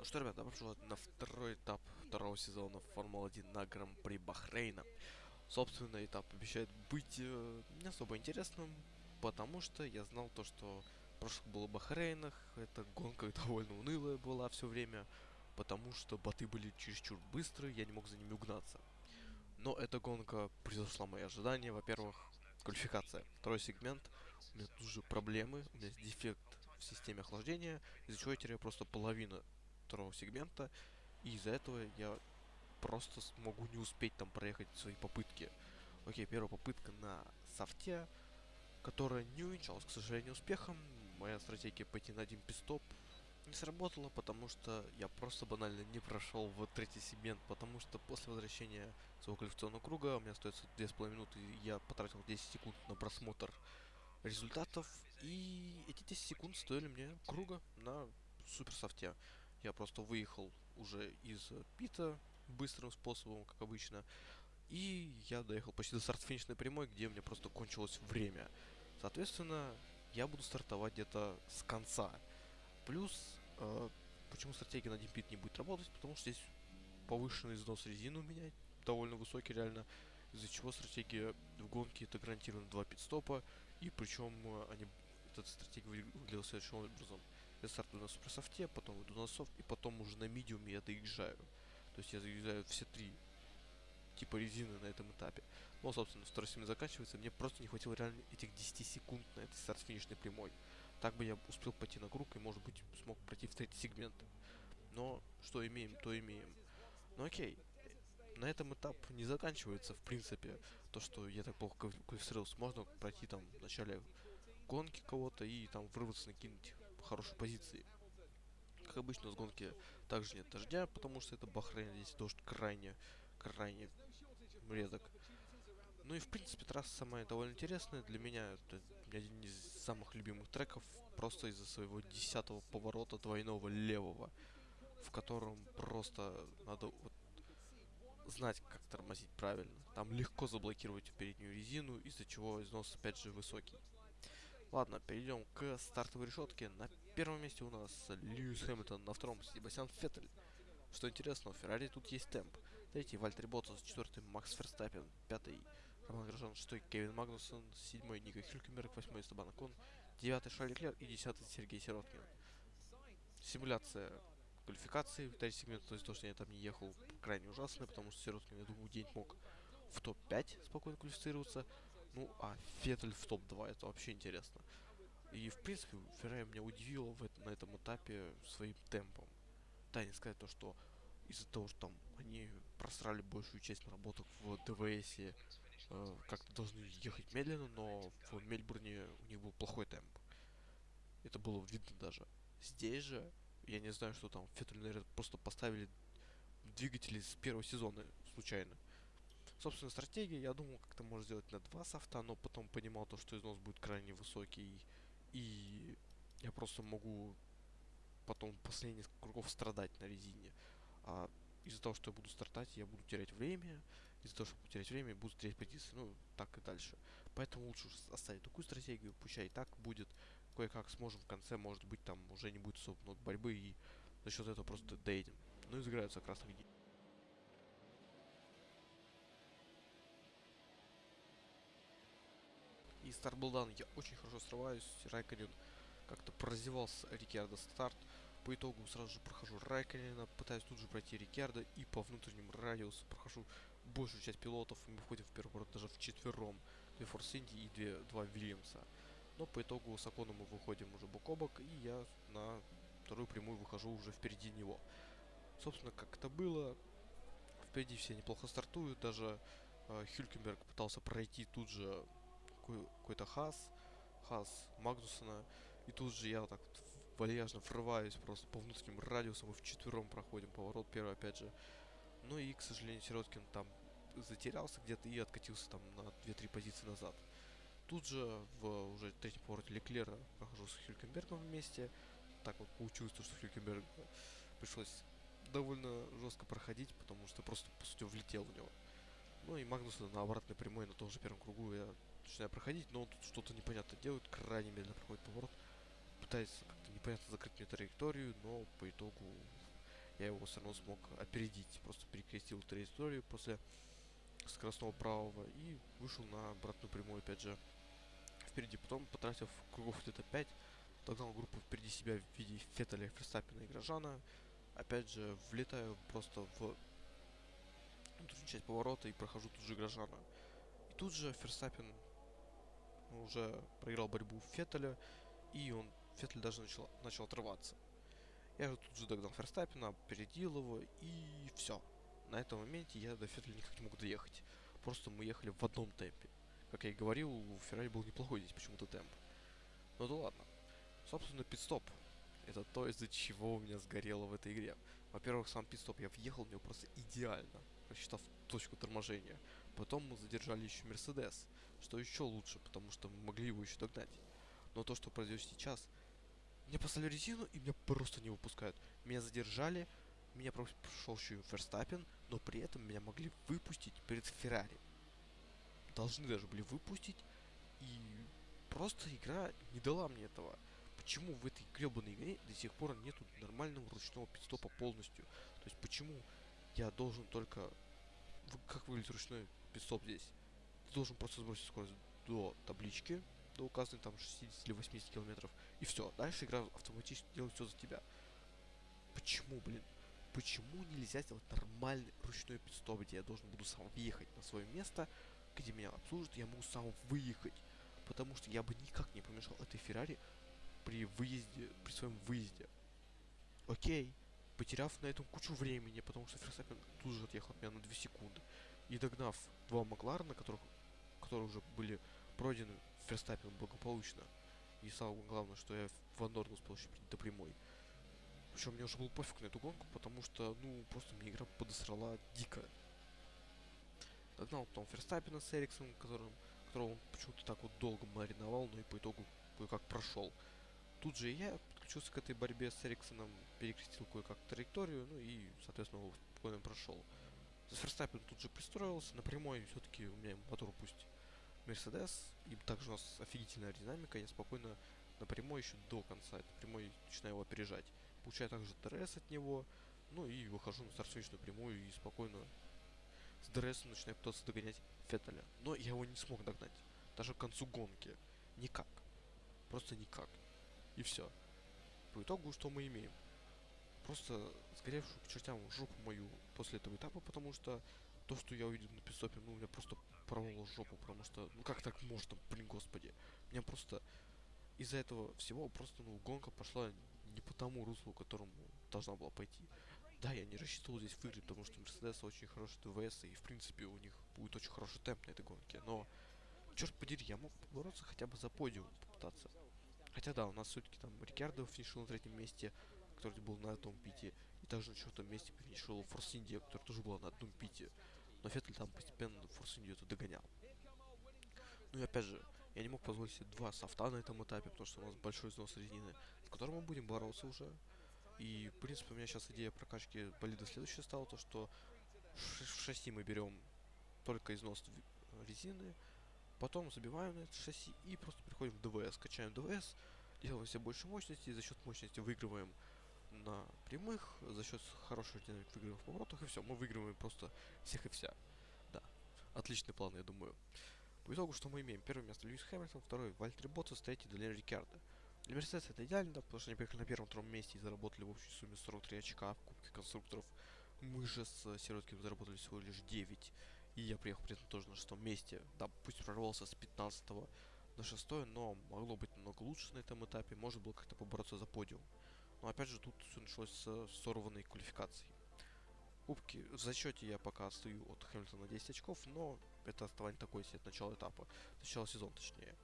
Ну что, ребят, добро пожаловать на второй этап второго сезона Формулы-1 на Гран-при Бахрейна. Собственно, этап обещает быть э, не особо интересным, потому что я знал то, что прошлых было Бахрейнах, эта гонка довольно унылая была все время, потому что боты были чересчур быстрые, я не мог за ними угнаться. Но эта гонка превзошла мои ожидания. Во-первых, квалификация. Второй сегмент. У меня тут же проблемы. У меня дефект в системе охлаждения, из-за чего я теряю просто половину второго сегмента, и из-за этого я просто смогу не успеть там проехать свои попытки. Окей, первая попытка на софте, которая не увенчалась, к сожалению, успехом. Моя стратегия пойти на один пистоп не сработала, потому что я просто банально не прошел в третий сегмент, потому что после возвращения своего квалификационного круга у меня остается 2,5 минуты, и я потратил 10 секунд на просмотр результатов, и эти 10 секунд стоили мне круга на супер софте. Я просто выехал уже из пита быстрым способом, как обычно. И я доехал почти до старт-финишной прямой, где у меня просто кончилось время. Соответственно, я буду стартовать где-то с конца. Плюс, э, почему стратегия на димпит не будет работать? Потому что здесь повышенный износ резины у меня довольно высокий реально. Из-за чего стратегия в гонке это гарантированно 2 пит-стопа. И причем э, они, эта стратегия выглядела следующим образом. Я стартую на суперсофте, потом иду на софт, и потом уже на медиуме я доезжаю. То есть я заезжаю все три типа резины на этом этапе. Но, собственно, второй сегмент заканчивается. Мне просто не хватило реально этих 10 секунд на этой старт-финишной прямой. Так бы я успел пойти на круг и, может быть, смог пройти в третий сегмент. Но что имеем, то имеем. Ну окей. На этом этап не заканчивается, в принципе. То, что я так плохо квалифицировался, можно пройти там в начале гонки кого-то и там вырваться на какие-нибудь хорошей позиции. Как обычно, с гонки также нет дождя, потому что это Бахрейн, здесь дождь крайне, крайне редок. Ну и в принципе трасса самая довольно интересная для меня. Это один из самых любимых треков, просто из-за своего десятого поворота двойного левого, в котором просто надо вот знать, как тормозить правильно. Там легко заблокировать переднюю резину, из-за чего износ опять же высокий. Ладно, перейдем к стартовой решетке. На первом месте у нас Льюис Хэмилтон, на втором Себастьян Феттель. Что интересно, у Феррари тут есть темп. Третий Вальтер Ботас, четвертый Макс Ферстаппин, пятый Роман Грожан, шестой Кевин Магнусон, седьмой Ника Хюлькенберг, восьмой Стабан Кон, девятый Шарли Клер и десятый Сергей Сироткин. Симуляция квалификации, третий сегмент, то есть то, что я там не ехал, крайне ужасная, потому что Сироткин, я думаю, день мог в топ-5 спокойно квалифицироваться. Ну, а Феттель в топ-2, это вообще интересно. И, в принципе, Феррари меня удивила в это, на этом этапе своим темпом. Да, не сказать то, что из-за того, что там они просрали большую часть наработок в ДВС, э, как-то должны ехать медленно, но в Мельбурне у них был плохой темп. Это было видно даже. Здесь же, я не знаю, что там, Феттель, наверное, просто поставили двигатели с первого сезона случайно. Собственно, стратегия, я думал, как-то можно сделать на два софта, но потом понимал то, что износ будет крайне высокий, и я просто могу потом последние кругов страдать на резине. А из-за того, что я буду стартать, я буду терять время, из-за того, что буду терять время, буду терять позиции, ну, так и дальше. Поэтому лучше оставить такую стратегию, пущай и так будет, кое-как сможем в конце, может быть, там уже не будет особо много борьбы, и за счет этого просто доедем. Ну, и загораются красных дней. И старт был дан, я очень хорошо срываюсь, Райконен как-то прозевался Рикьярдо старт. По итогу сразу же прохожу Райконена, пытаюсь тут же пройти Рикьярдо и по внутреннему радиусу прохожу большую часть пилотов, мы входим в первый борт даже в четвером. Две Форс Инди и две, два Вильямса. Но по итогу с Аконом мы выходим уже бок о бок, и я на вторую прямую выхожу уже впереди него. Собственно, как это было, впереди все неплохо стартуют, даже э, Хюлькенберг пытался пройти тут же какой-то Хас, Хас Магнусона, и тут же я вот так вот вальяжно врываюсь просто по внутренним радиусам, мы в четвером проходим поворот первый опять же. Ну и, к сожалению, Сироткин там затерялся где-то и откатился там на 2-3 позиции назад. Тут же в уже третьем повороте Леклера прохожу с Хюлькенбергом вместе. Так вот получилось, что Хюлькенберг пришлось довольно жестко проходить, потому что просто, по сути, влетел в него. Ну и Магнуса на обратной прямой на том же первом кругу я начинаю проходить, но он тут что-то непонятно делает, крайне медленно проходит поворот. Пытается как-то непонятно закрыть мне траекторию, но по итогу я его все равно смог опередить. Просто перекрестил траекторию после скоростного правого и вышел на обратную прямую опять же впереди. Потом, потратив кругов где-то 5, догнал группу впереди себя в виде Феттеля, Ферстаппина и Грожана. Опять же, влетаю просто в внутреннюю часть поворота и прохожу тут же Грожана. И тут же Ферстаппин уже проиграл борьбу Феттеля, и он, Феттель даже начал, начал отрываться. Я же тут же догнал Ферстаппина, опередил его, и все. На этом моменте я до Феттеля никак не мог доехать. Просто мы ехали в одном темпе. Как я и говорил, у Феррари был неплохой здесь почему-то темп. Ну да ладно. Собственно, пидстоп. Это то, из-за чего у меня сгорело в этой игре. Во-первых, сам пидстоп я въехал в него просто идеально, рассчитав точку торможения. Потом мы задержали еще Мерседес, что еще лучше, потому что мы могли его еще догнать. Но то, что произойдет сейчас, мне послали резину и меня просто не выпускают. Меня задержали, меня прошел еще Ферстаппин, но при этом меня могли выпустить перед Феррари. Должны даже были выпустить, и просто игра не дала мне этого. Почему в этой гребаной игре до сих пор нету нормального ручного пидстопа полностью? То есть почему я должен только... Как выглядит ручной пидстоп здесь? Ты должен просто сбросить скорость до таблички, до указанной там 60 или 80 километров, и все. Дальше игра автоматически делает все за тебя. Почему, блин? Почему нельзя сделать нормальный ручной пидстоп, где я должен буду сам въехать на свое место, где меня обслужат, я могу сам выехать. Потому что я бы никак не помешал этой Феррари при выезде, при своем выезде. Окей, потеряв на этом кучу времени, потому что Ферстаппин тут же отъехал от меня на 2 секунды. И догнав два Макларена, которых, которые уже были пройдены Ферстаппином благополучно. И самое главное, что я в Андорн успел еще до прямой. Причем мне уже был пофиг на эту гонку, потому что, ну, просто мне игра подосрала дико. Догнал потом Ферстаппина с Эриксоном, которым, которого он почему-то так вот долго мариновал, но и по итогу кое-как прошел. Тут же я подключился к этой борьбе с Эриксоном, перекрестил кое-как траекторию, ну и, соответственно, его спокойно прошел. Ферстаппин тут же пристроился, на прямой все-таки у меня мотор пусть Мерседес, и также у нас офигительная динамика, я спокойно на прямой еще до конца, это прямой начинаю его опережать. Получаю также DRS от него, ну и выхожу на старт прямую и спокойно с DRS начинаю пытаться догонять Феттеля. Но я его не смог догнать, даже к концу гонки. Никак. Просто никак. И все. По итогу что мы имеем? Просто сгоревшую к чертям жопу мою после этого этапа, потому что то, что я увидел на пистопе, ну, меня просто порвало жопу, потому что, ну, как так можно, блин, господи. Меня просто из-за этого всего просто, ну, гонка пошла не по тому руслу, которому должна была пойти. Да, я не рассчитывал здесь выиграть, потому что Мерседес очень хороший ТВС, и, в принципе, у них будет очень хороший темп на этой гонке, но, черт подери, я мог побороться хотя бы за подиум попытаться. Хотя да, у нас все-таки там Рикардо финишировал на третьем месте, который был на одном пите. И также на четвертом месте финишировал Форс Индия, который тоже был на одном пите. Но Феттель там постепенно Форс Индию это догонял. Ну и опять же, я не мог позволить себе два софта на этом этапе, потому что у нас большой износ резины, с которым мы будем бороться уже. И, в принципе, у меня сейчас идея прокачки болида следующая стала, то что в шасси мы берем только износ резины, Потом забиваем на это шасси и просто переходим в ДВС. Качаем ДВС, делаем себе больше мощности, и за счет мощности выигрываем на прямых, за счет хорошего динамик в поворотах, и все, мы выигрываем просто всех и вся. Да, отличный план, я думаю. По итогу, что мы имеем? Первое место Льюис Хэмилтон, второй Вальтер Ботсас, третий Даниэль Рикардо. Для Мерседеса это идеально, потому что они приехали на первом-втором месте и заработали в общей сумме 43 очка в Кубке конструкторов. Мы же с Сиротким заработали всего лишь 9. И я приехал при этом тоже на шестом месте. Да, пусть прорвался с 15 на 6, но могло быть намного лучше на этом этапе. Может было как-то побороться за подиум. Но опять же, тут все началось с сорванной квалификации. Кубки в зачете я пока отстаю от Хэмилтона на 10 очков, но это оставание такое себе от начала этапа, начала сезона точнее.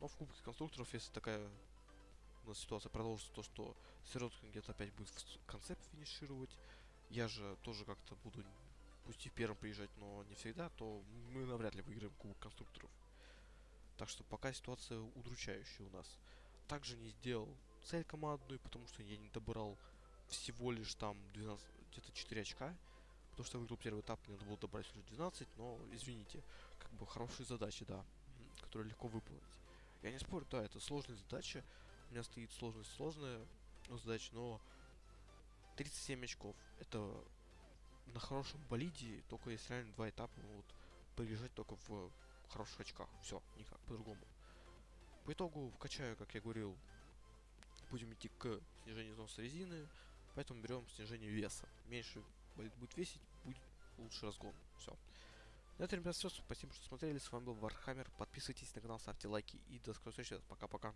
Но в Кубке конструкторов, если такая у нас ситуация продолжится, то что Сироткин где-то опять будет в конце финишировать, я же тоже как-то буду пусть и первым приезжать, но не всегда, то мы навряд ли выиграем Кубок конструкторов. Так что пока ситуация удручающая у нас. Также не сделал цель командную, потому что я не добрал всего лишь там 12, где-то 4 очка. Потому что я выиграл первый этап, мне надо было добрать лишь 12, но, извините, как бы хорошие задачи, да, которые легко выполнить. Я не спорю, да, это сложная задача, у меня стоит сложность сложная задача, но 37 очков. Это на хорошем болиде, только есть реально два этапа, вот, приезжать только в хороших очках. Все, никак по-другому. По итогу вкачаю, как я говорил, будем идти к снижению износа резины, поэтому берем снижение веса. Меньше болид будет весить, будет лучше разгон. Все. На этом, ребят, все. Спасибо, что смотрели. С вами был Вархаммер. Подписывайтесь на канал, ставьте лайки и до скорой встречи. Пока-пока.